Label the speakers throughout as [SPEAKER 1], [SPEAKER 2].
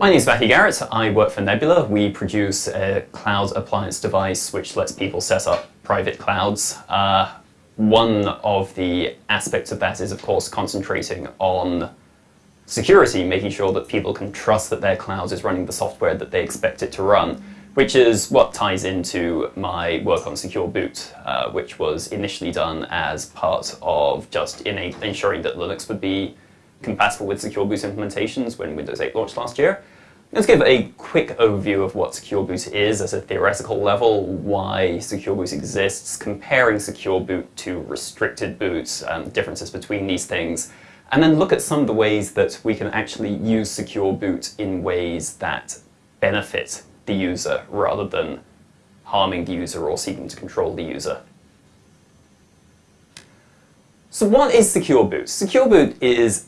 [SPEAKER 1] My name is Matthew Garrett. I work for Nebula. We produce a cloud appliance device which lets people set up private clouds. Uh, one of the aspects of that is, of course, concentrating on security, making sure that people can trust that their cloud is running the software that they expect it to run, which is what ties into my work on Secure Boot, uh, which was initially done as part of just ensuring that Linux would be compatible with Secure Boot implementations when Windows 8 launched last year. Let's give a quick overview of what Secure Boot is at a theoretical level, why Secure Boot exists, comparing Secure Boot to restricted boot, um, differences between these things, and then look at some of the ways that we can actually use Secure Boot in ways that benefit the user rather than harming the user or seeking to control the user. So what is Secure Boot? Secure Boot is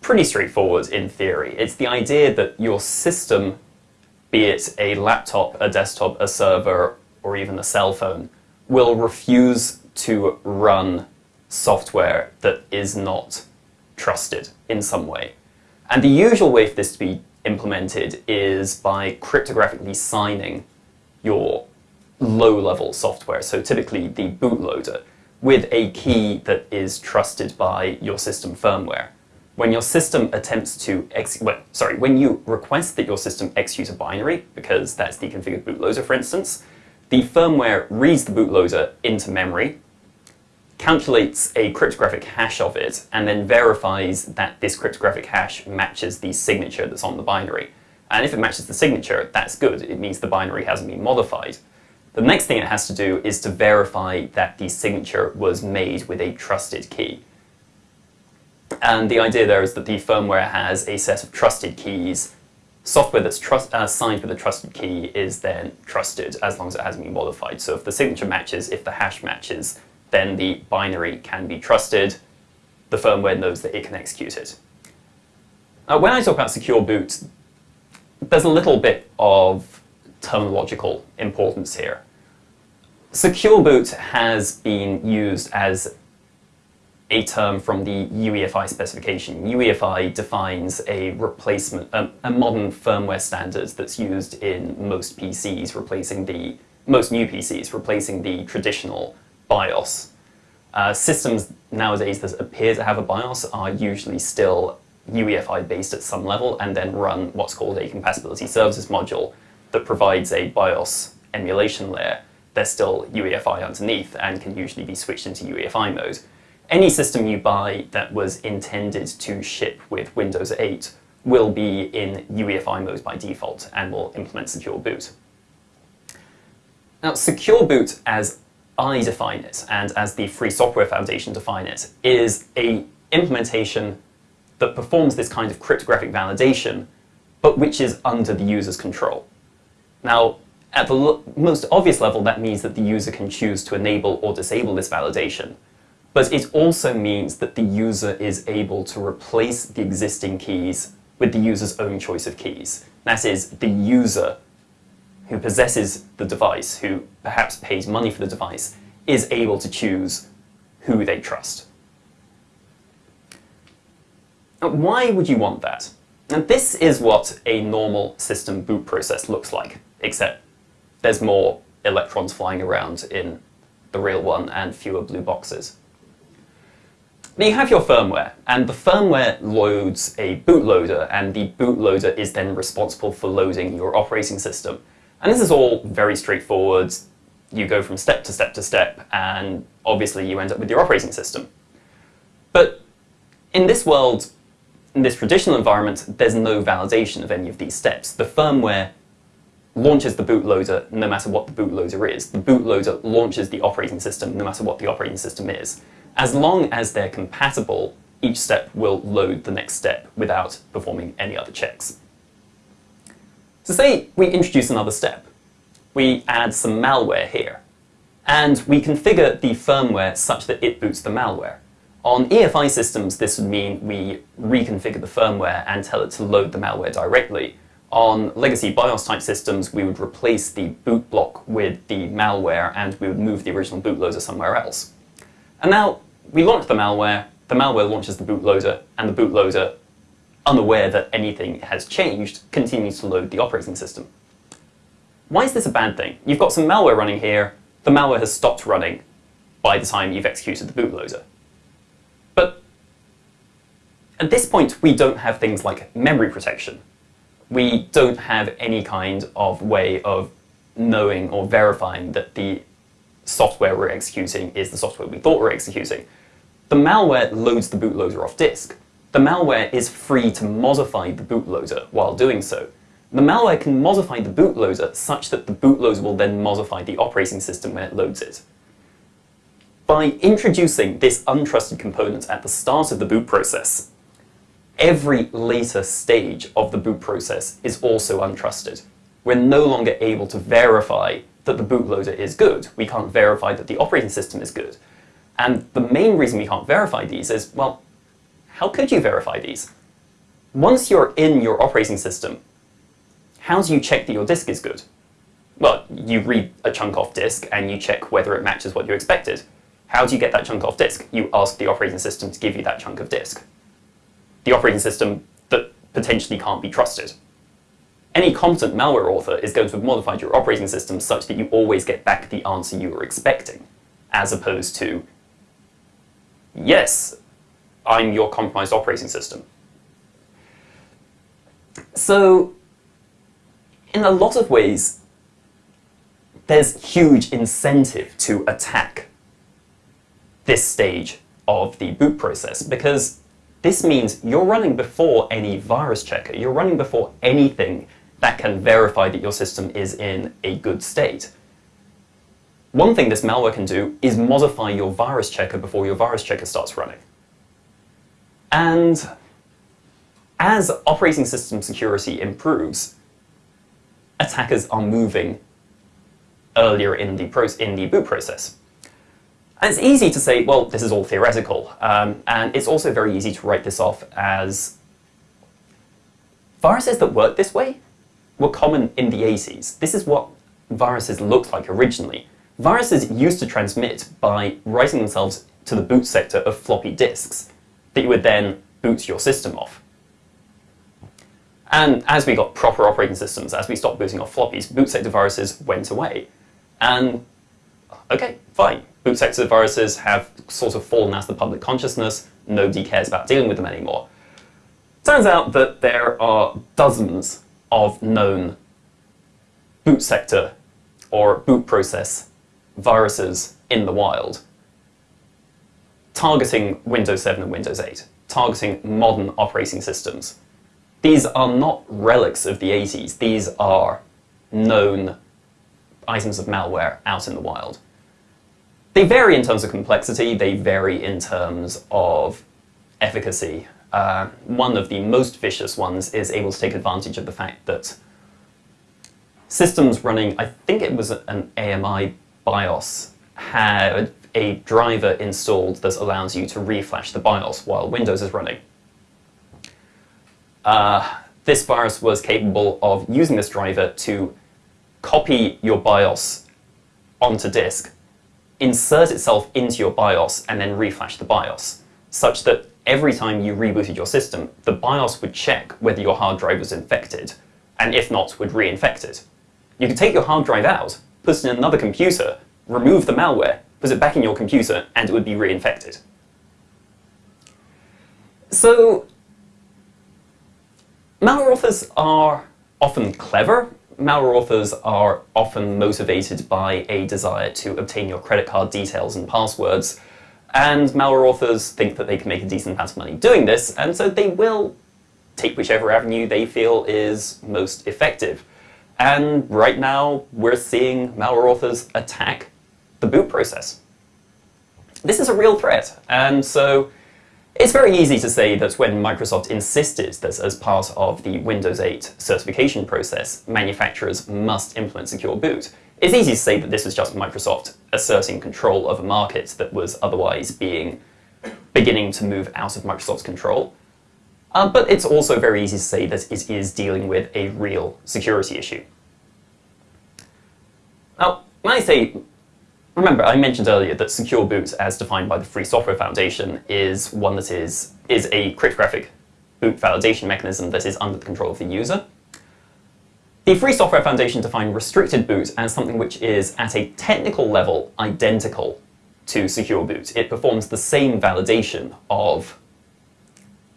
[SPEAKER 1] pretty straightforward in theory. It's the idea that your system, be it a laptop, a desktop, a server, or even a cell phone, will refuse to run software that is not trusted in some way. And the usual way for this to be implemented is by cryptographically signing your low-level software, so typically the bootloader, with a key that is trusted by your system firmware when your system attempts to ex well, sorry, when you request that your system execute a binary, because that's the configured bootloader, for instance, the firmware reads the bootloader into memory, calculates a cryptographic hash of it, and then verifies that this cryptographic hash matches the signature that's on the binary. And if it matches the signature, that's good. It means the binary hasn't been modified. The next thing it has to do is to verify that the signature was made with a trusted key. And the idea there is that the firmware has a set of trusted keys. Software that's trust, uh, signed with a trusted key is then trusted as long as it hasn't been modified. So if the signature matches, if the hash matches, then the binary can be trusted. The firmware knows that it can execute it. Now, when I talk about secure boot, there's a little bit of terminological importance here. Secure boot has been used as a term from the UEFI specification. UEFI defines a replacement, um, a modern firmware standard that's used in most PCs, replacing the most new PCs, replacing the traditional BIOS. Uh, systems nowadays that appear to have a BIOS are usually still UEFI based at some level and then run what's called a compatibility services module that provides a BIOS emulation layer. They're still UEFI underneath and can usually be switched into UEFI mode any system you buy that was intended to ship with Windows 8 will be in UEFI mode by default and will implement Secure Boot. Now, Secure Boot, as I define it, and as the Free Software Foundation define it, is a implementation that performs this kind of cryptographic validation, but which is under the user's control. Now, at the most obvious level, that means that the user can choose to enable or disable this validation, but it also means that the user is able to replace the existing keys with the user's own choice of keys. That is, the user who possesses the device, who perhaps pays money for the device, is able to choose who they trust. Now, why would you want that? And this is what a normal system boot process looks like, except there's more electrons flying around in the real one and fewer blue boxes. Now you have your firmware, and the firmware loads a bootloader, and the bootloader is then responsible for loading your operating system. And this is all very straightforward. You go from step to step to step, and obviously you end up with your operating system. But in this world, in this traditional environment, there's no validation of any of these steps. The firmware launches the bootloader no matter what the bootloader is. The bootloader launches the operating system no matter what the operating system is. As long as they're compatible, each step will load the next step without performing any other checks. So say we introduce another step. We add some malware here, and we configure the firmware such that it boots the malware. On EFI systems, this would mean we reconfigure the firmware and tell it to load the malware directly. On legacy BIOS type systems, we would replace the boot block with the malware and we would move the original bootloader somewhere else. And now we launch the malware, the malware launches the bootloader, and the bootloader unaware that anything has changed, continues to load the operating system. Why is this a bad thing? You've got some malware running here, the malware has stopped running by the time you've executed the bootloader. But at this point, we don't have things like memory protection. We don't have any kind of way of knowing or verifying that the software we're executing is the software we thought we we're executing. The malware loads the bootloader off disk. The malware is free to modify the bootloader while doing so. The malware can modify the bootloader such that the bootloader will then modify the operating system when it loads it. By introducing this untrusted component at the start of the boot process, every later stage of the boot process is also untrusted. We're no longer able to verify that the bootloader is good. We can't verify that the operating system is good. And the main reason we can't verify these is, well, how could you verify these? Once you're in your operating system, how do you check that your disk is good? Well, you read a chunk off disk and you check whether it matches what you expected. How do you get that chunk off disk? You ask the operating system to give you that chunk of disk. The operating system that potentially can't be trusted. Any competent malware author is going to have modified your operating system such that you always get back the answer you were expecting, as opposed to, yes, I'm your compromised operating system. So, in a lot of ways, there's huge incentive to attack this stage of the boot process because this means you're running before any virus checker. You're running before anything that can verify that your system is in a good state. One thing this malware can do is modify your virus checker before your virus checker starts running. And as operating system security improves, attackers are moving earlier in the, in the boot process. And it's easy to say, well, this is all theoretical. Um, and it's also very easy to write this off as viruses that work this way were common in the 80s. This is what viruses looked like originally. Viruses used to transmit by writing themselves to the boot sector of floppy disks that you would then boot your system off. And as we got proper operating systems, as we stopped booting off floppies, boot sector viruses went away. And okay, fine. Boot sector viruses have sort of fallen out of the public consciousness. Nobody cares about dealing with them anymore. Turns out that there are dozens of known boot sector or boot process viruses in the wild targeting Windows 7 and Windows 8, targeting modern operating systems. These are not relics of the 80s, these are known items of malware out in the wild. They vary in terms of complexity, they vary in terms of efficacy. Uh, one of the most vicious ones is able to take advantage of the fact that systems running, I think it was an AMI BIOS, had a driver installed that allows you to reflash the BIOS while Windows is running. Uh, this virus was capable of using this driver to copy your BIOS onto disk, insert itself into your BIOS, and then reflash the BIOS, such that every time you rebooted your system, the BIOS would check whether your hard drive was infected, and if not, would reinfect it. You could take your hard drive out, put it in another computer, remove the malware, put it back in your computer, and it would be reinfected. So, malware authors are often clever. Malware authors are often motivated by a desire to obtain your credit card details and passwords. And malware authors think that they can make a decent amount of money doing this, and so they will take whichever avenue they feel is most effective. And right now, we're seeing malware authors attack the boot process. This is a real threat, and so it's very easy to say that when Microsoft insisted that as part of the Windows 8 certification process, manufacturers must implement secure boot, it's easy to say that this was just Microsoft asserting control of a market that was otherwise being beginning to move out of Microsoft's control. Uh, but it's also very easy to say that it is dealing with a real security issue. Now, when I say Remember, I mentioned earlier that secure boot, as defined by the Free Software Foundation, is one that is, is a cryptographic boot validation mechanism that is under the control of the user. The Free Software Foundation defined restricted boot as something which is, at a technical level, identical to secure boot. It performs the same validation of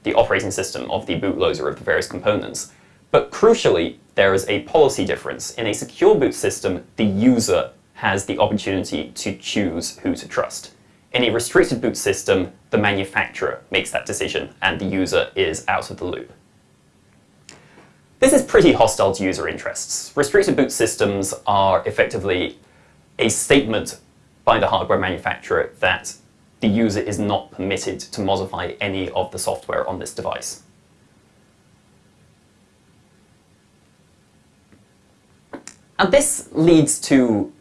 [SPEAKER 1] the operating system of the bootloader of the various components. But crucially, there is a policy difference. In a secure boot system, the user has the opportunity to choose who to trust. In a restricted boot system, the manufacturer makes that decision and the user is out of the loop. This is pretty hostile to user interests. Restricted boot systems are effectively a statement by the hardware manufacturer that the user is not permitted to modify any of the software on this device. And this leads to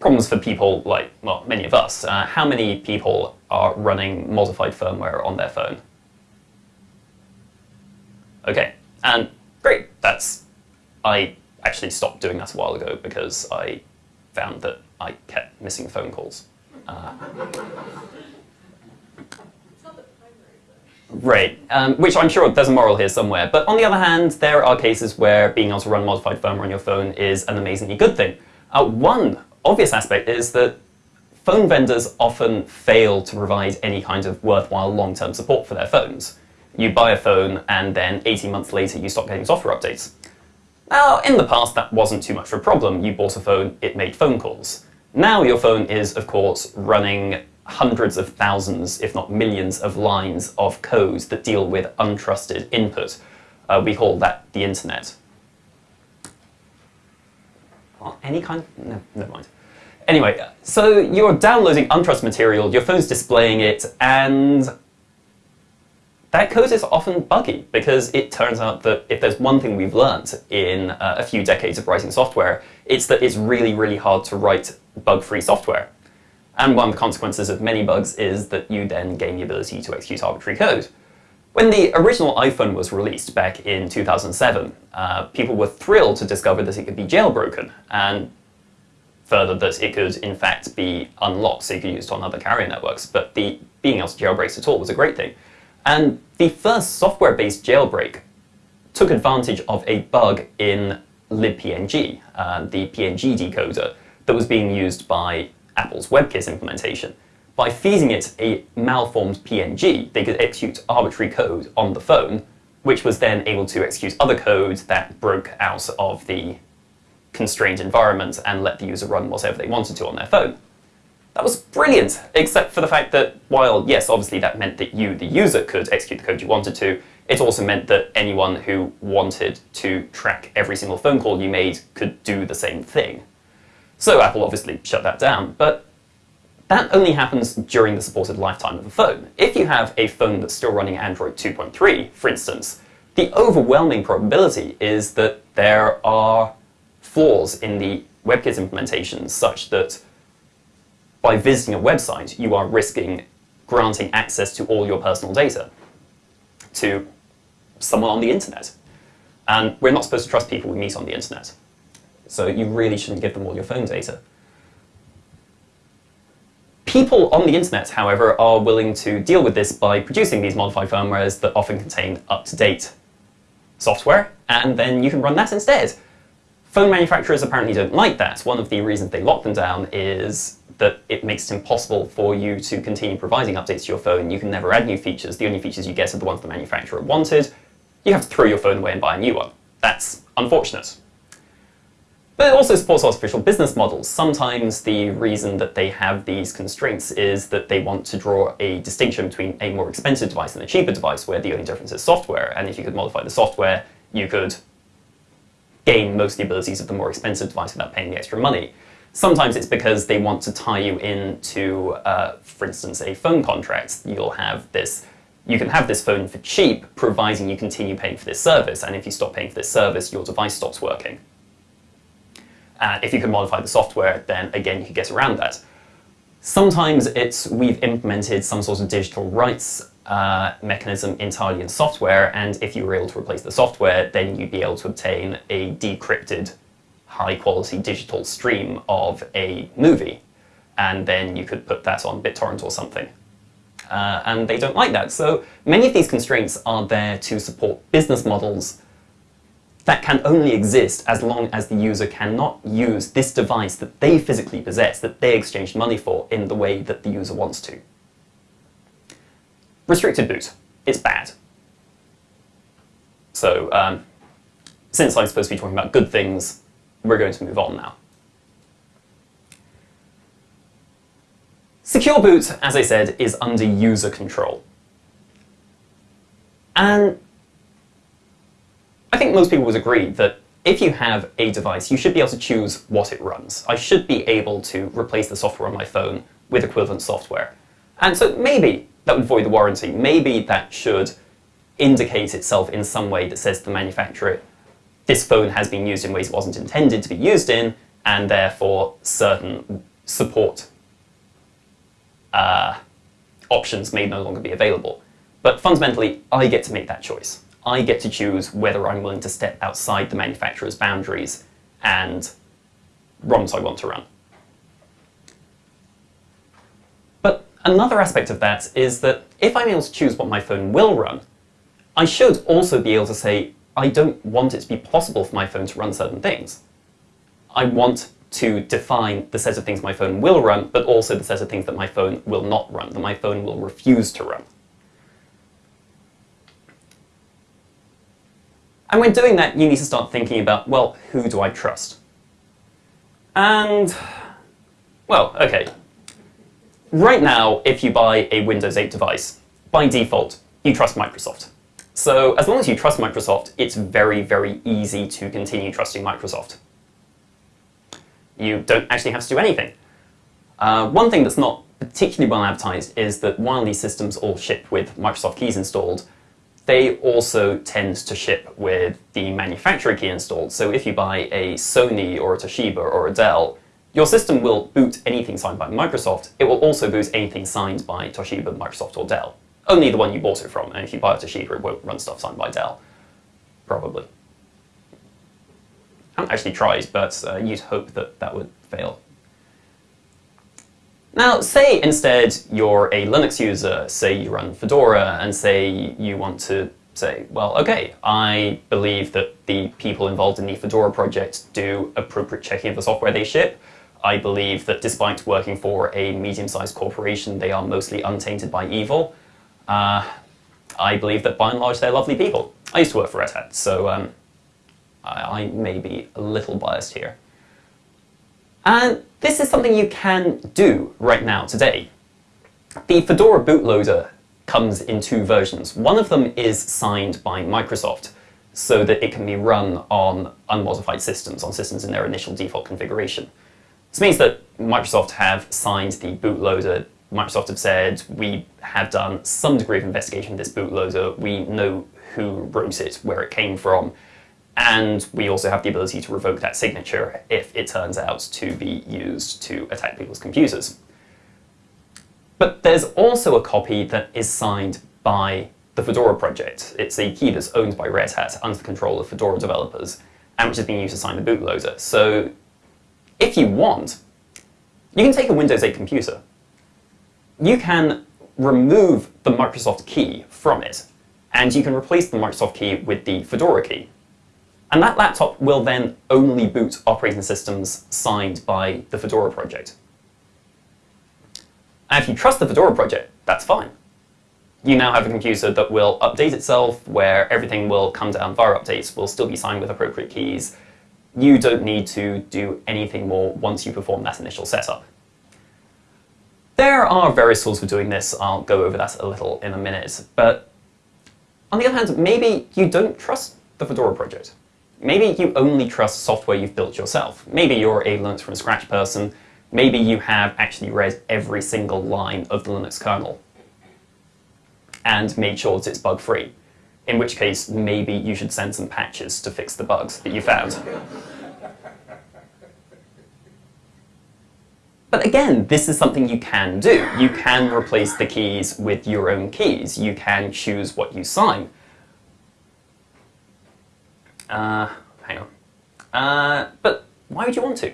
[SPEAKER 1] problems for people like, well, many of us. Uh, how many people are running modified firmware on their phone? Okay, and great, that's, I actually stopped doing that a while ago because I found that I kept missing phone calls. Uh, Right, um, which I'm sure there's a moral here somewhere. But on the other hand, there are cases where being able to run modified firmware on your phone is an amazingly good thing. Uh, one obvious aspect is that phone vendors often fail to provide any kind of worthwhile long-term support for their phones. You buy a phone and then 18 months later you stop getting software updates. Now, in the past that wasn't too much of a problem. You bought a phone, it made phone calls. Now your phone is, of course, running hundreds of thousands, if not millions, of lines of code that deal with untrusted input. Uh, we call that the internet. Well, any kind no, never mind. Anyway, so you're downloading untrusted material, your phone's displaying it, and that code is often buggy because it turns out that if there's one thing we've learned in uh, a few decades of writing software, it's that it's really, really hard to write bug-free software. And one of the consequences of many bugs is that you then gain the ability to execute arbitrary code. When the original iPhone was released back in 2007, uh, people were thrilled to discover that it could be jailbroken, and further that it could in fact be unlocked so you could use it on other carrier networks. But the being able to jailbreak at all was a great thing. And the first software-based jailbreak took advantage of a bug in libpng, uh, the PNG decoder that was being used by Apple's WebKit implementation. By feeding it a malformed PNG, they could execute arbitrary code on the phone, which was then able to execute other code that broke out of the constrained environment and let the user run whatever they wanted to on their phone. That was brilliant, except for the fact that while, yes, obviously that meant that you, the user, could execute the code you wanted to, it also meant that anyone who wanted to track every single phone call you made could do the same thing. So Apple obviously shut that down, but that only happens during the supported lifetime of a phone. If you have a phone that's still running Android 2.3, for instance, the overwhelming probability is that there are flaws in the WebKit implementation such that by visiting a website, you are risking granting access to all your personal data to someone on the internet. And we're not supposed to trust people we meet on the internet. So you really shouldn't give them all your phone data. People on the internet, however, are willing to deal with this by producing these modified firmwares that often contain up-to-date software, and then you can run that instead. Phone manufacturers apparently don't like that. One of the reasons they lock them down is that it makes it impossible for you to continue providing updates to your phone. You can never add new features. The only features you get are the ones the manufacturer wanted. You have to throw your phone away and buy a new one. That's unfortunate. But it also supports artificial business models. Sometimes the reason that they have these constraints is that they want to draw a distinction between a more expensive device and a cheaper device where the only difference is software. And if you could modify the software, you could gain most of the abilities of the more expensive device without paying the extra money. Sometimes it's because they want to tie you into, uh, for instance, a phone contract. You'll have this you can have this phone for cheap, providing you continue paying for this service. And if you stop paying for this service, your device stops working. And if you can modify the software, then again, you can get around that. Sometimes it's we've implemented some sort of digital rights uh, mechanism entirely in software, and if you were able to replace the software, then you'd be able to obtain a decrypted, high-quality digital stream of a movie, and then you could put that on BitTorrent or something. uh, and they don't like that. So many of these constraints are there to support business models that can only exist as long as the user cannot use this device that they physically possess, that they exchanged money for, in the way that the user wants to. Restricted boot. It's bad. So, um, since I'm supposed to be talking about good things, we're going to move on now. Secure boot, as I said, is under user control. And I think most people would agree that if you have a device, you should be able to choose what it runs. I should be able to replace the software on my phone with equivalent software. And so maybe that would void the warranty. Maybe that should indicate itself in some way that says to the manufacturer, this phone has been used in ways it wasn't intended to be used in, and therefore certain support uh, options may no longer be available. But fundamentally, I get to make that choice. I get to choose whether I'm willing to step outside the manufacturer's boundaries and ROMs I want to run. But another aspect of that is that if I'm able to choose what my phone will run, I should also be able to say, I don't want it to be possible for my phone to run certain things. I want to define the set of things my phone will run, but also the set of things that my phone will not run, that my phone will refuse to run. And when doing that, you need to start thinking about, well, who do I trust? And, well, okay. Right now, if you buy a Windows 8 device, by default, you trust Microsoft. So as long as you trust Microsoft, it's very, very easy to continue trusting Microsoft. You don't actually have to do anything. Uh, one thing that's not particularly well advertised is that while these systems all ship with Microsoft keys installed, they also tend to ship with the manufacturer key installed. So if you buy a Sony or a Toshiba or a Dell, your system will boot anything signed by Microsoft. It will also boot anything signed by Toshiba, Microsoft, or Dell. Only the one you bought it from. And if you buy a Toshiba, it won't run stuff signed by Dell. Probably. I haven't actually tried, but uh, you'd hope that that would fail. Now, say instead you're a Linux user, say you run Fedora, and say you want to say, well, okay, I believe that the people involved in the Fedora project do appropriate checking of the software they ship. I believe that despite working for a medium-sized corporation, they are mostly untainted by evil. Uh, I believe that by and large they're lovely people. I used to work for Red Hat, so um, I, I may be a little biased here. And this is something you can do right now, today. The Fedora bootloader comes in two versions. One of them is signed by Microsoft so that it can be run on unmodified systems, on systems in their initial default configuration. This means that Microsoft have signed the bootloader. Microsoft have said, we have done some degree of investigation of this bootloader. We know who wrote it, where it came from, and we also have the ability to revoke that signature if it turns out to be used to attack people's computers. But there's also a copy that is signed by the Fedora project. It's a key that's owned by Red Hat under the control of Fedora developers, and which is being used to sign the bootloader. So if you want, you can take a Windows 8 computer. You can remove the Microsoft key from it, and you can replace the Microsoft key with the Fedora key. And that laptop will then only boot operating systems signed by the Fedora project. And if you trust the Fedora project, that's fine. You now have a computer that will update itself, where everything will come down via updates, will still be signed with appropriate keys. You don't need to do anything more once you perform that initial setup. There are various tools for doing this. I'll go over that a little in a minute. But on the other hand, maybe you don't trust the Fedora project. Maybe you only trust software you've built yourself. Maybe you're a Linux from scratch person. Maybe you have actually read every single line of the Linux kernel and made sure that it's bug-free. In which case, maybe you should send some patches to fix the bugs that you found. But again, this is something you can do. You can replace the keys with your own keys. You can choose what you sign. Uh, hang on. Uh, but why would you want to?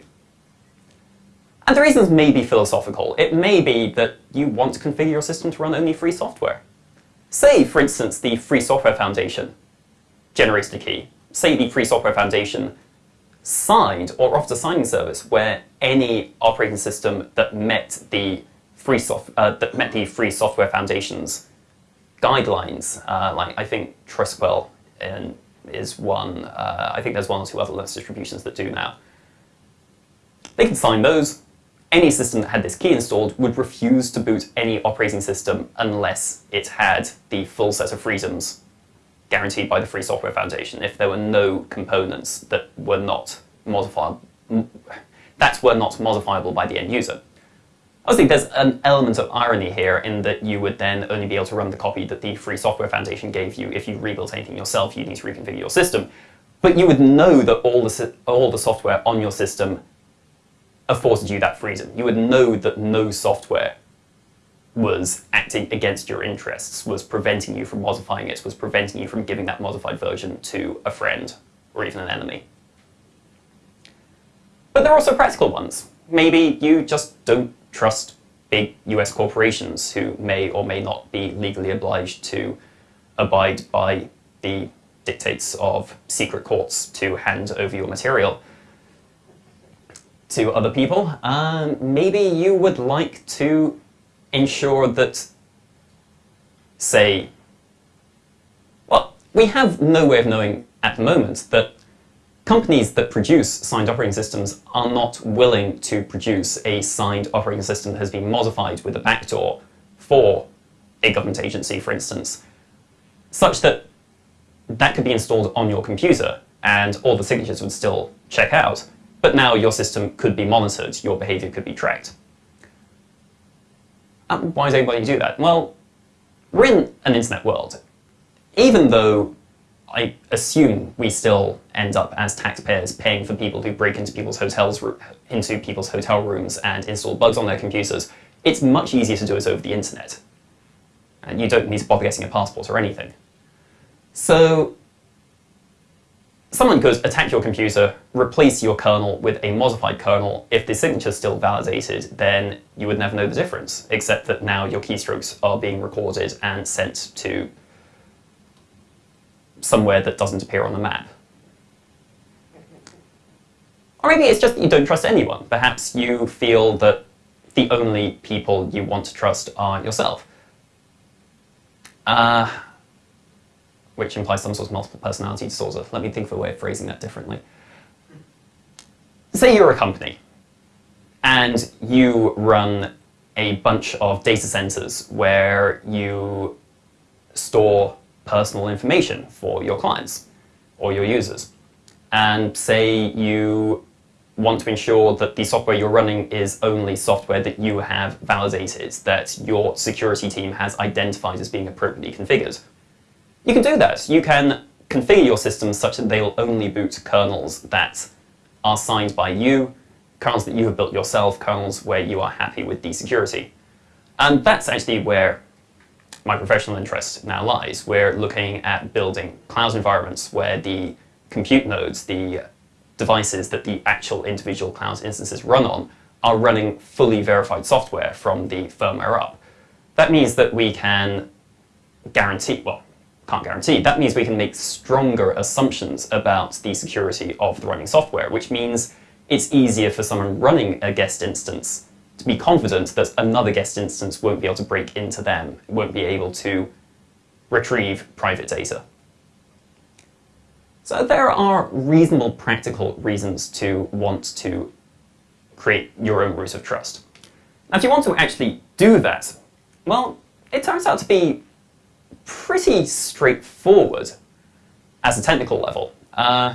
[SPEAKER 1] And the reasons may be philosophical. It may be that you want to configure your system to run only free software. Say, for instance, the Free Software Foundation generates the key. Say the Free Software Foundation signed or offered a signing service where any operating system that met the free soft, uh, that met the Free Software Foundation's guidelines, uh, like I think Trisquel is one. Uh, I think there's one or two other Linux distributions that do now. They can sign those. Any system that had this key installed would refuse to boot any operating system unless it had the full set of freedoms guaranteed by the Free Software Foundation. If there were no components that were not modifiable, that were not modifiable by the end user. Obviously, there's an element of irony here in that you would then only be able to run the copy that the Free Software Foundation gave you. If you rebuilt anything yourself, you need to reconfigure your system. But you would know that all the, all the software on your system afforded you that freedom. You would know that no software was acting against your interests, was preventing you from modifying it, was preventing you from giving that modified version to a friend or even an enemy. But there are also practical ones. Maybe you just don't trust big US corporations who may or may not be legally obliged to abide by the dictates of secret courts to hand over your material to other people. Um, maybe you would like to ensure that, say, well, we have no way of knowing at the moment that Companies that produce signed operating systems are not willing to produce a signed operating system that has been modified with a backdoor for a government agency, for instance, such that that could be installed on your computer and all the signatures would still check out, but now your system could be monitored, your behavior could be tracked. Um, why does anybody do that? Well, we're in an internet world. Even though I assume we still end up as taxpayers paying for people who break into people's hotels, into people's hotel rooms and install bugs on their computers. It's much easier to do it over the internet. And you don't need to bother getting a passport or anything. So someone could attack your computer, replace your kernel with a modified kernel. If the signature is still validated, then you would never know the difference, except that now your keystrokes are being recorded and sent to somewhere that doesn't appear on the map. Or maybe it's just that you don't trust anyone. Perhaps you feel that the only people you want to trust are yourself. Uh, which implies some sort of multiple personality disorder. Let me think of a way of phrasing that differently. Say you're a company, and you run a bunch of data centers where you store personal information for your clients or your users. And say you want to ensure that the software you're running is only software that you have validated, that your security team has identified as being appropriately configured. You can do that. You can configure your systems such that they'll only boot kernels that are signed by you, kernels that you have built yourself, kernels where you are happy with the security. And that's actually where my professional interest now lies. We're looking at building cloud environments where the compute nodes, the devices that the actual individual cloud instances run on, are running fully verified software from the firmware up. That means that we can guarantee, well, can't guarantee, that means we can make stronger assumptions about the security of the running software, which means it's easier for someone running a guest instance to be confident that another guest instance won't be able to break into them, won't be able to retrieve private data. So there are reasonable practical reasons to want to create your own root of trust. Now, if you want to actually do that, well, it turns out to be pretty straightforward as a technical level. Uh,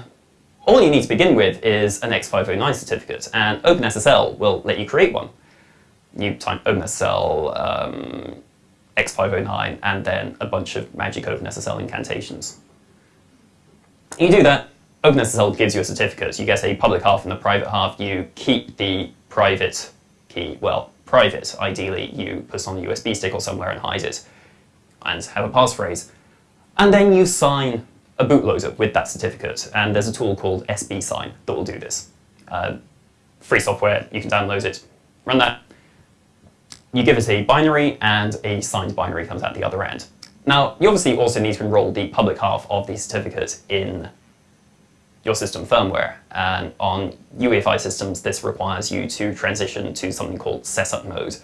[SPEAKER 1] all you need to begin with is an X509 certificate, and OpenSSL will let you create one you type OpenSSL um, X509 and then a bunch of magic OpenSSL incantations. You do that, OpenSSL gives you a certificate. You get a public half and a private half. You keep the private key, well, private, ideally, you put it on a USB stick or somewhere and hide it and have a passphrase. And then you sign a bootloader with that certificate, and there's a tool called SBSign that will do this. Uh, free software, you can download it, Run that. You give it a binary, and a signed binary comes out the other end. Now, you obviously also need to enroll the public half of the certificate in your system firmware. And on UEFI systems, this requires you to transition to something called setup mode.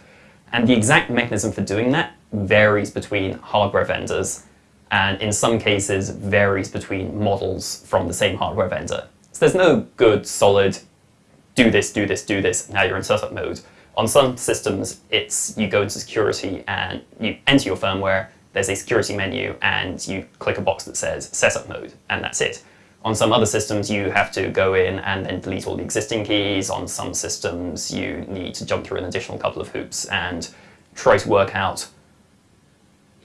[SPEAKER 1] And the exact mechanism for doing that varies between hardware vendors, and in some cases varies between models from the same hardware vendor. So there's no good, solid, do this, do this, do this, now you're in setup mode. On some systems, it's you go into security and you enter your firmware, there's a security menu, and you click a box that says setup mode, and that's it. On some other systems, you have to go in and then delete all the existing keys. On some systems, you need to jump through an additional couple of hoops and try to work out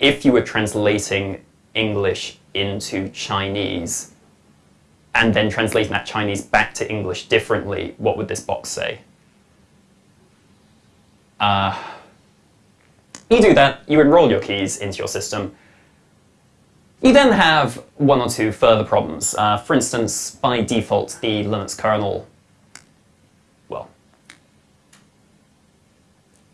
[SPEAKER 1] if you were translating English into Chinese and then translating that Chinese back to English differently, what would this box say? Uh, you do that, you enroll your keys into your system, you then have one or two further problems. Uh, for instance, by default, the Linux kernel, well,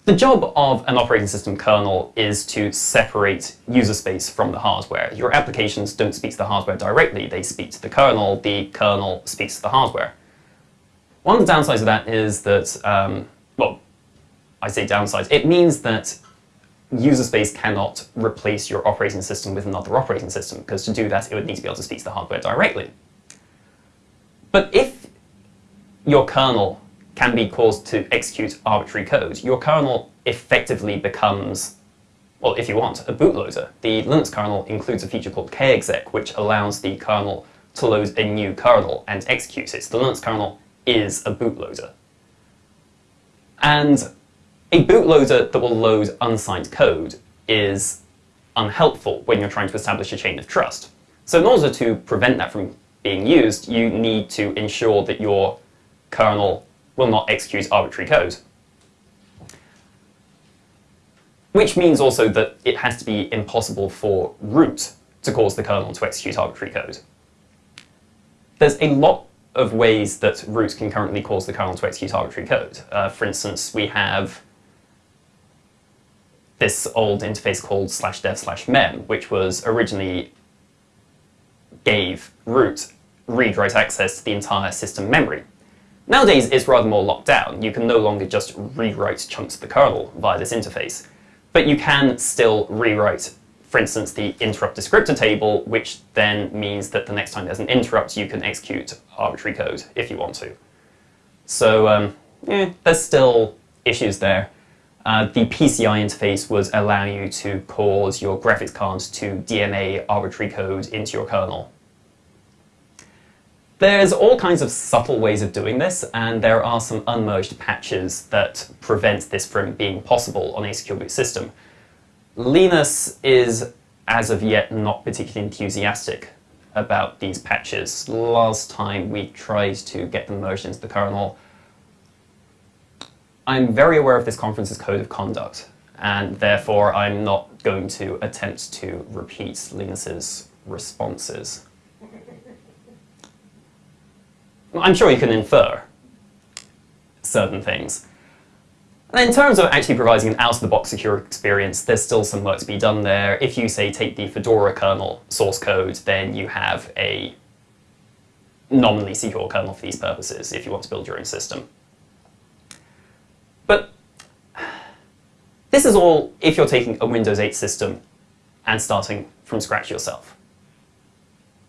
[SPEAKER 1] the job of an operating system kernel is to separate user space from the hardware. Your applications don't speak to the hardware directly, they speak to the kernel, the kernel speaks to the hardware. One of the downsides of that is that, um, well, I say downsides, it means that user space cannot replace your operating system with another operating system, because to do that, it would need to be able to speak to the hardware directly. But if your kernel can be caused to execute arbitrary code, your kernel effectively becomes, well, if you want, a bootloader. The Linux kernel includes a feature called kexec, which allows the kernel to load a new kernel and execute it. The Linux kernel is a bootloader. And a bootloader that will load unsigned code is unhelpful when you're trying to establish a chain of trust. So in order to prevent that from being used, you need to ensure that your kernel will not execute arbitrary code. Which means also that it has to be impossible for root to cause the kernel to execute arbitrary code. There's a lot of ways that root can currently cause the kernel to execute arbitrary code. Uh, for instance, we have this old interface called slash dev slash mem, which was originally gave root read-write access to the entire system memory. Nowadays, it's rather more locked down. You can no longer just rewrite chunks of the kernel via this interface. But you can still rewrite, for instance, the interrupt descriptor table, which then means that the next time there's an interrupt, you can execute arbitrary code if you want to. So, um, yeah, there's still issues there. Uh, the PCI interface would allow you to cause your graphics cards to DMA arbitrary code into your kernel. There's all kinds of subtle ways of doing this, and there are some unmerged patches that prevent this from being possible on a secure boot system. Linus is, as of yet, not particularly enthusiastic about these patches. Last time we tried to get them merged into the kernel, I'm very aware of this conference's code of conduct, and therefore I'm not going to attempt to repeat Linus's responses. I'm sure you can infer certain things. And in terms of actually providing an out-of-the-box secure experience, there's still some work to be done there. If you, say, take the Fedora kernel source code, then you have a nominally secure kernel for these purposes if you want to build your own system. But this is all if you're taking a Windows 8 system and starting from scratch yourself.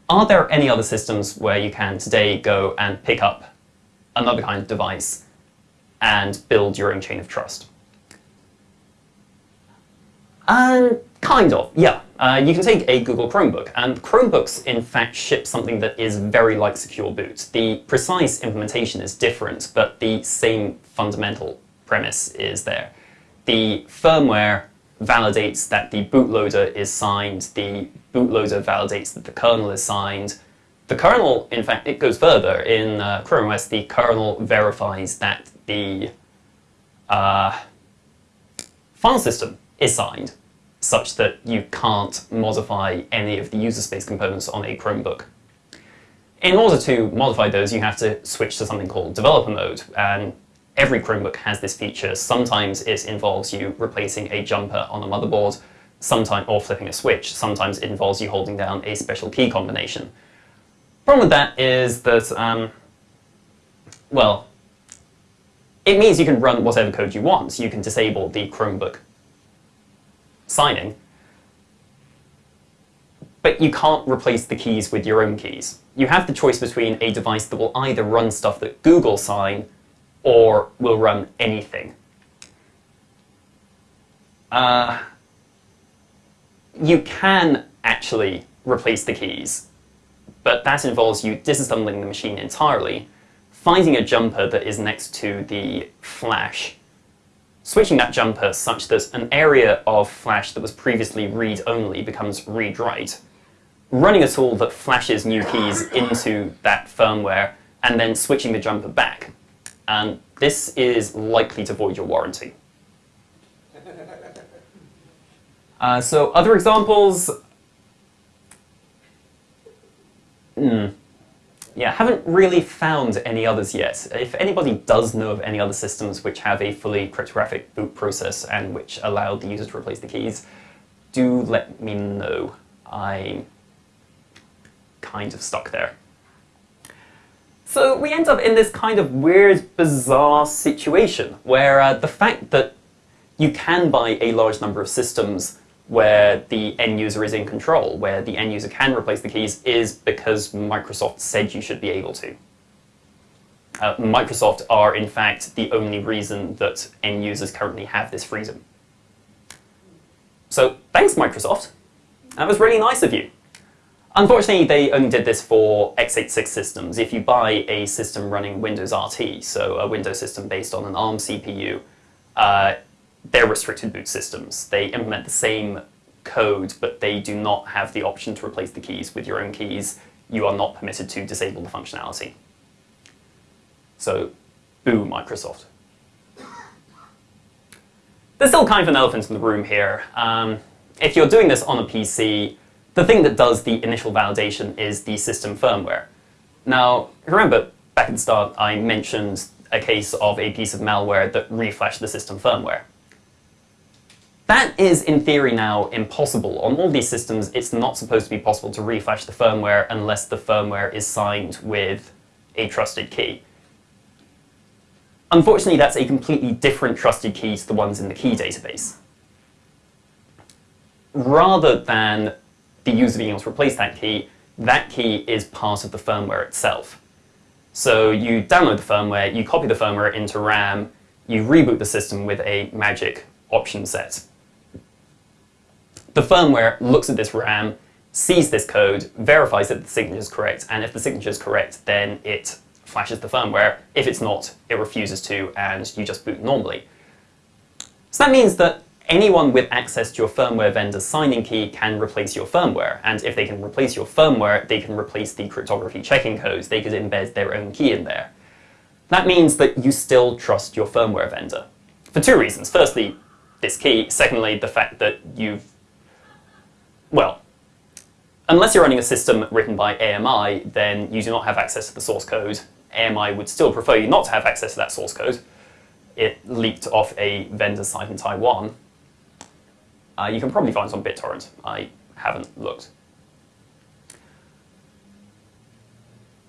[SPEAKER 1] Are there any other systems where you can today go and pick up another kind of device and build your own chain of trust? Um, kind of, yeah. Uh, you can take a Google Chromebook, and Chromebooks in fact ship something that is very like Secure Boot. The precise implementation is different, but the same fundamental premise is there. The firmware validates that the bootloader is signed, the bootloader validates that the kernel is signed. The kernel, in fact, it goes further. In uh, Chrome OS, the kernel verifies that the uh, file system is signed, such that you can't modify any of the user space components on a Chromebook. In order to modify those, you have to switch to something called developer mode, and every Chromebook has this feature. Sometimes it involves you replacing a jumper on a motherboard, sometimes or flipping a switch. Sometimes it involves you holding down a special key combination. Problem with that is that, um, well, it means you can run whatever code you want. You can disable the Chromebook signing, but you can't replace the keys with your own keys. You have the choice between a device that will either run stuff that Google sign or will run anything. Uh, you can actually replace the keys, but that involves you disassembling the machine entirely, finding a jumper that is next to the flash, switching that jumper such that an area of flash that was previously read-only becomes read-write, running a tool that flashes new keys into that firmware, and then switching the jumper back. And this is likely to void your warranty. Uh, so other examples, mm, yeah, haven't really found any others yet. If anybody does know of any other systems which have a fully cryptographic boot process and which allow the user to replace the keys, do let me know. I'm kind of stuck there. So we end up in this kind of weird, bizarre situation where uh, the fact that you can buy a large number of systems where the end user is in control, where the end user can replace the keys, is because Microsoft said you should be able to. Uh, Microsoft are, in fact, the only reason that end users currently have this freedom. So thanks, Microsoft. That was really nice of you. Unfortunately, they only did this for x86 systems. If you buy a system running Windows RT, so a Windows system based on an ARM CPU, uh, they're restricted boot systems. They implement the same code, but they do not have the option to replace the keys with your own keys. You are not permitted to disable the functionality. So, boo Microsoft. There's still kind of an elephant in the room here. Um, if you're doing this on a PC, the thing that does the initial validation is the system firmware. Now, remember, back at the start, I mentioned a case of a piece of malware that reflashed the system firmware. That is, in theory now, impossible. On all these systems, it's not supposed to be possible to reflash the firmware unless the firmware is signed with a trusted key. Unfortunately, that's a completely different trusted key to the ones in the key database. Rather than the user being able to replace that key, that key is part of the firmware itself. So you download the firmware, you copy the firmware into RAM, you reboot the system with a magic option set. The firmware looks at this RAM, sees this code, verifies that the signature is correct, and if the signature is correct, then it flashes the firmware. If it's not, it refuses to, and you just boot normally. So that means that anyone with access to your firmware vendor's signing key can replace your firmware. And if they can replace your firmware, they can replace the cryptography checking codes. They could embed their own key in there. That means that you still trust your firmware vendor. For two reasons. Firstly, this key. Secondly, the fact that you've, well, unless you're running a system written by AMI, then you do not have access to the source code. AMI would still prefer you not to have access to that source code. It leaked off a vendor site in Taiwan, uh, you can probably find some BitTorrent. I haven't looked.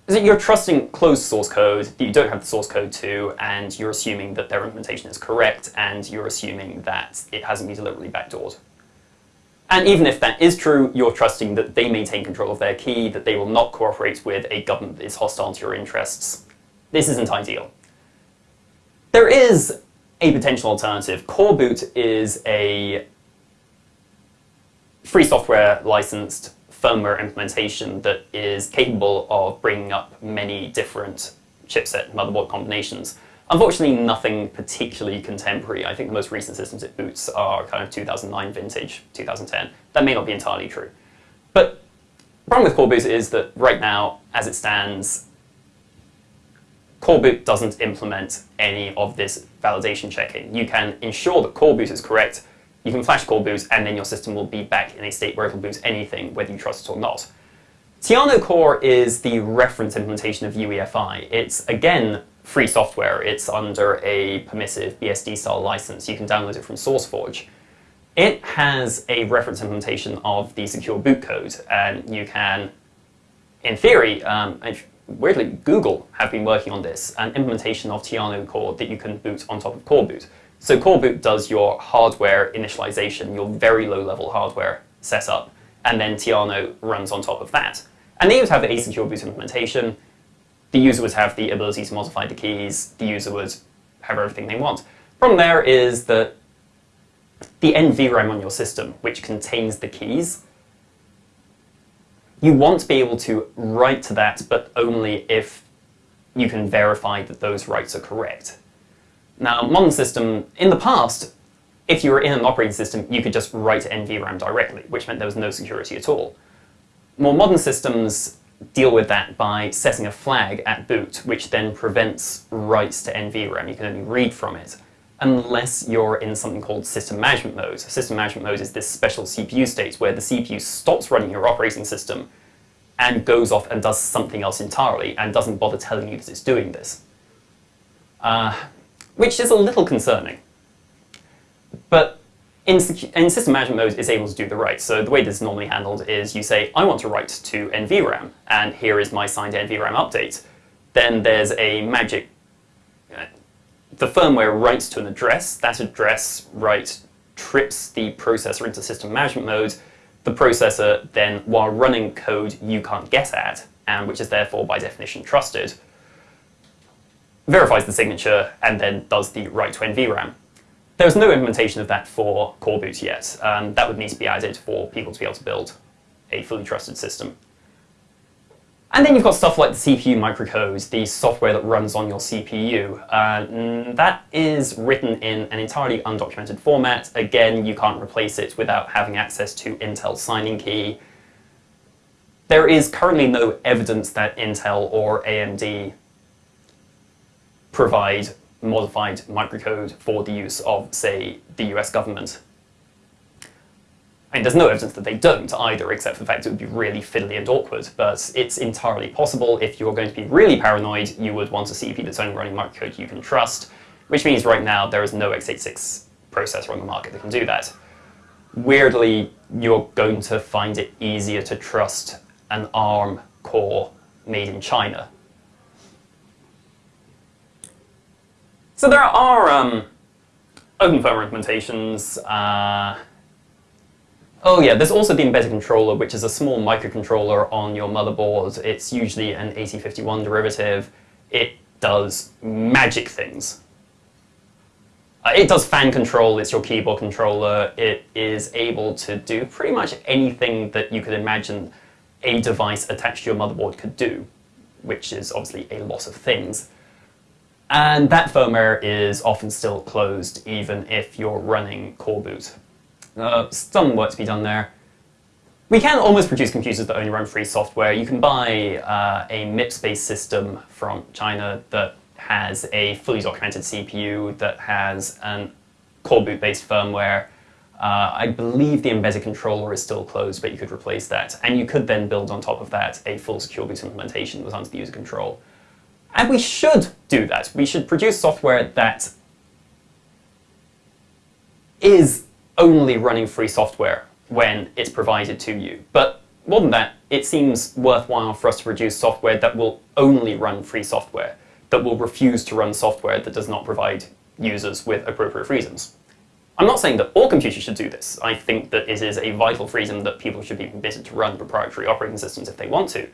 [SPEAKER 1] Is it you're trusting closed source code that you don't have the source code to, and you're assuming that their implementation is correct, and you're assuming that it hasn't been deliberately backdoored. And even if that is true, you're trusting that they maintain control of their key, that they will not cooperate with a government that is hostile to your interests. This isn't ideal. There is a potential alternative. Coreboot is a free software licensed firmware implementation that is capable of bringing up many different chipset motherboard combinations. Unfortunately, nothing particularly contemporary. I think the most recent systems it boots are kind of 2009 vintage, 2010. That may not be entirely true. But the problem with Coreboot is that right now, as it stands, Coreboot doesn't implement any of this validation checking. You can ensure that Coreboot is correct you can flash core Coreboot, and then your system will be back in a state where it will boot anything, whether you trust it or not. Tiano Core is the reference implementation of UEFI. It's, again, free software. It's under a permissive BSD style license. You can download it from SourceForge. It has a reference implementation of the secure boot code, and you can, in theory, um, weirdly, Google have been working on this, an implementation of Tiano Core that you can boot on top of Coreboot. So Coreboot does your hardware initialization, your very low level hardware setup, and then Tiano runs on top of that. And they would have a secure boot implementation. The user would have the ability to modify the keys. The user would have everything they want. Problem there is that the NVRAM on your system, which contains the keys, you want to be able to write to that, but only if you can verify that those writes are correct. Now, modern system, in the past, if you were in an operating system, you could just write to NVRAM directly, which meant there was no security at all. More modern systems deal with that by setting a flag at boot, which then prevents writes to NVRAM. You can only read from it, unless you're in something called system management mode. System management mode is this special CPU state where the CPU stops running your operating system and goes off and does something else entirely and doesn't bother telling you that it's doing this. Uh, which is a little concerning. But in, in, system management mode, it's able to do the write. So the way this is normally handled is you say, I want to write to NVRAM, and here is my signed NVRAM update. Then there's a magic, uh, the firmware writes to an address. That address write trips the processor into system management mode. The processor then, while running code you can't get at, and which is therefore by definition trusted, verifies the signature and then does the write to NVRAM. There's no implementation of that for Coreboot yet. Um, that would need to be added for people to be able to build a fully trusted system. And then you've got stuff like the CPU microcode, the software that runs on your CPU. Uh, that is written in an entirely undocumented format. Again, you can't replace it without having access to Intel's signing key. There is currently no evidence that Intel or AMD provide modified microcode for the use of, say, the US government. Mean, there's no evidence that they don't either, except for the fact it would be really fiddly and awkward, but it's entirely possible. If you're going to be really paranoid, you would want a CPU that's only running microcode you can trust, which means right now there is no x86 processor on the market that can do that. Weirdly, you're going to find it easier to trust an ARM core made in China So there are um, open firmware implementations. Uh, oh yeah, there's also the embedded controller, which is a small microcontroller on your motherboard. It's usually an 8051 derivative. It does magic things. Uh, it does fan control, it's your keyboard controller. It is able to do pretty much anything that you could imagine a device attached to your motherboard could do, which is obviously a lot of things. And that firmware is often still closed even if you're running Coreboot. Uh, some work to be done there. We can almost produce computers that only run free software. You can buy uh, a MIPS-based system from China that has a fully documented CPU, that has an Coreboot-based firmware. Uh, I believe the embedded controller is still closed, but you could replace that. And you could then build on top of that a full secure boot implementation that was under the user control. And we should do that. We should produce software that is only running free software when it's provided to you. But more than that, it seems worthwhile for us to produce software that will only run free software, that will refuse to run software that does not provide users with appropriate reasons. I'm not saying that all computers should do this. I think that it is a vital freedom that people should be permitted to run proprietary operating systems if they want to.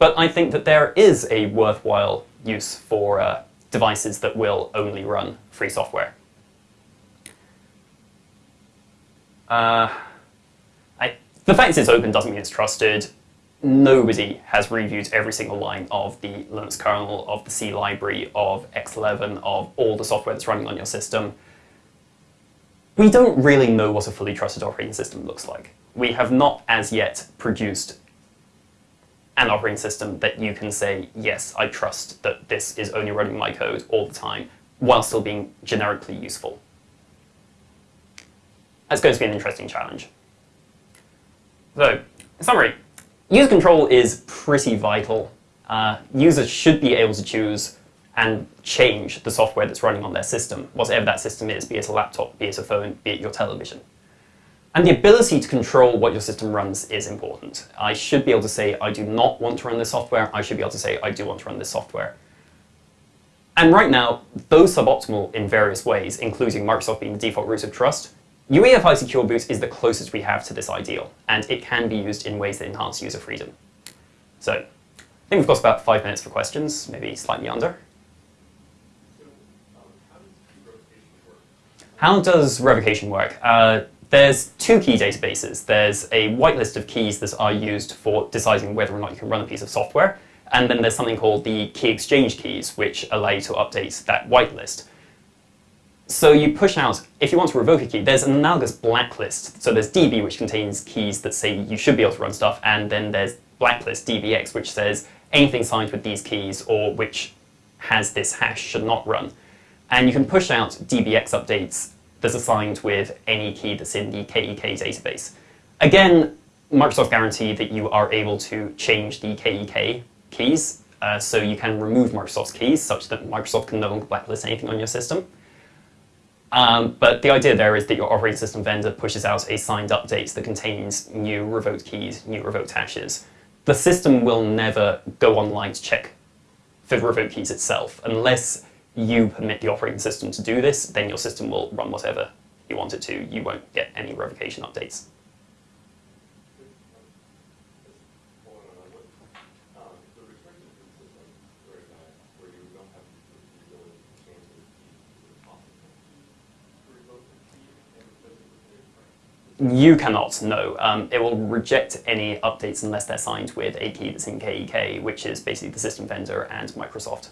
[SPEAKER 1] But I think that there is a worthwhile use for uh, devices that will only run free software. Uh, I, the fact it's open doesn't mean it's trusted. Nobody has reviewed every single line of the Linux kernel, of the C library, of X11, of all the software that's running on your system. We don't really know what a fully trusted operating system looks like. We have not as yet produced an operating system that you can say, yes, I trust that this is only running my code all the time, while still being generically useful. That's going to be an interesting challenge. So, in summary, user control is pretty vital. Uh, users should be able to choose and change the software that's running on their system, whatever that system is, be it a laptop, be it a phone, be it your television. And the ability to control what your system runs is important. I should be able to say, I do not want to run this software. I should be able to say, I do want to run this software. And right now, though suboptimal in various ways, including Microsoft being the default root of trust, UEFI Secure Boot is the closest we have to this ideal, and it can be used in ways that enhance user freedom. So, I think we've got about five minutes for questions, maybe slightly under. How does revocation work? Uh, there's two key databases. There's a whitelist of keys that are used for deciding whether or not you can run a piece of software. And then there's something called the key exchange keys, which allow you to update that whitelist. So you push out, if you want to revoke a key, there's an analogous blacklist. So there's DB, which contains keys that say you should be able to run stuff, and then there's blacklist, DBX, which says anything signed with these keys or which has this hash should not run. And you can push out DBX updates that's assigned with any key that's in the KEK database. Again, Microsoft guarantee that you are able to change the KEK keys, uh, so you can remove Microsoft's keys such that Microsoft can no longer blacklist anything on your system. Um, but the idea there is that your operating system vendor pushes out a signed update that contains new revoked keys, new revoked hashes. The system will never go online to check for revoked keys itself unless you permit the operating system to do this, then your system will run whatever you want it to. You won't get any revocation updates. You cannot, no. Um, it will reject any updates unless they're signed with a key that's in KEK, which is basically the system vendor and Microsoft.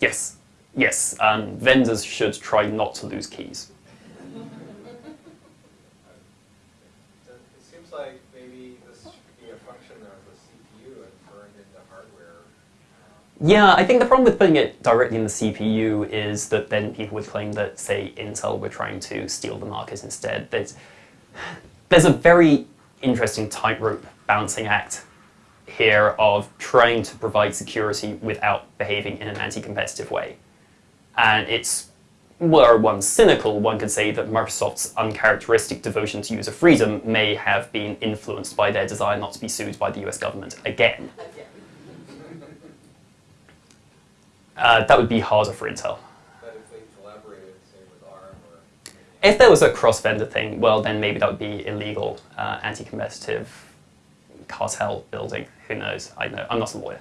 [SPEAKER 1] Yes, yes. Um, vendors should try not to lose keys.
[SPEAKER 2] It seems like maybe this should be a function of the CPU and turned into hardware.
[SPEAKER 1] Yeah, I think the problem with putting it directly in the CPU is that then people would claim that, say, Intel were trying to steal the market instead. There's, there's a very interesting tightrope balancing act here of trying to provide security without behaving in an anti-competitive way. And it's, were one cynical, one could say that Microsoft's uncharacteristic devotion to user freedom may have been influenced by their desire not to be sued by the US government again. Uh, that would be harder for Intel.
[SPEAKER 2] If
[SPEAKER 1] there was a cross-vendor thing, well, then maybe that would be illegal, uh, anti-competitive cartel building. Who knows? I know. I'm not a lawyer.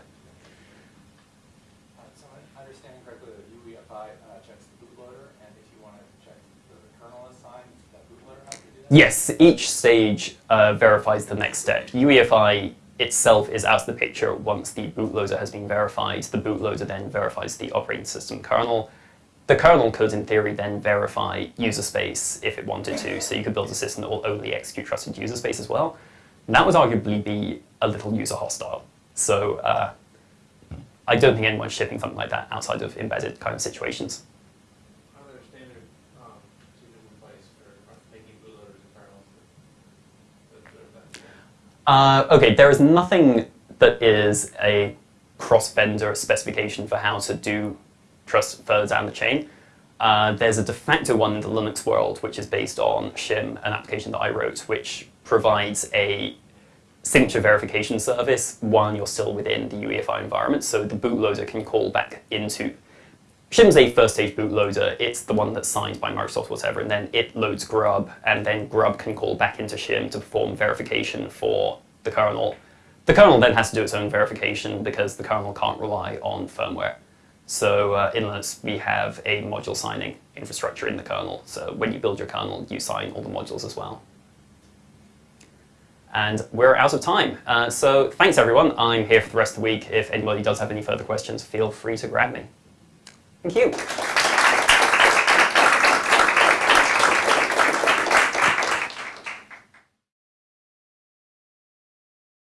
[SPEAKER 3] Uh, So I understand correctly that UEFI checks the bootloader, and if you want to check the kernel assigned, that bootloader has to do that?
[SPEAKER 1] Yes, each stage uh, verifies the next step. UEFI itself is out of the picture once the bootloader has been verified. The bootloader then verifies the operating system kernel. The kernel could, in theory, then verify user space if it wanted to, so you could build a system that will only execute trusted user space as well. That would arguably be a little user hostile. So uh, I don't think anyone's shipping something like that outside of embedded kind of situations.
[SPEAKER 4] Are there standard um, and
[SPEAKER 1] Uh, okay, there is nothing that is a cross-vendor specification for how to do trust further down the chain. Uh, there's a de facto one in the Linux world, which is based on Shim, an application that I wrote, which provides a signature verification service while you're still within the UEFI environment. So the bootloader can call back into Shim's a first stage bootloader. It's the one that's signed by Microsoft, whatever, and then it loads Grub, and then Grub can call back into Shim to perform verification for the kernel. The kernel then has to do its own verification because the kernel can't rely on firmware. So uh, in Linux, we have a module signing infrastructure in the kernel. So when you build your kernel, you sign all the modules as well. And we're out of time. Uh, so thanks, everyone. I'm here for the rest of the week. If anybody does have any further questions, feel free to grab me. Thank you.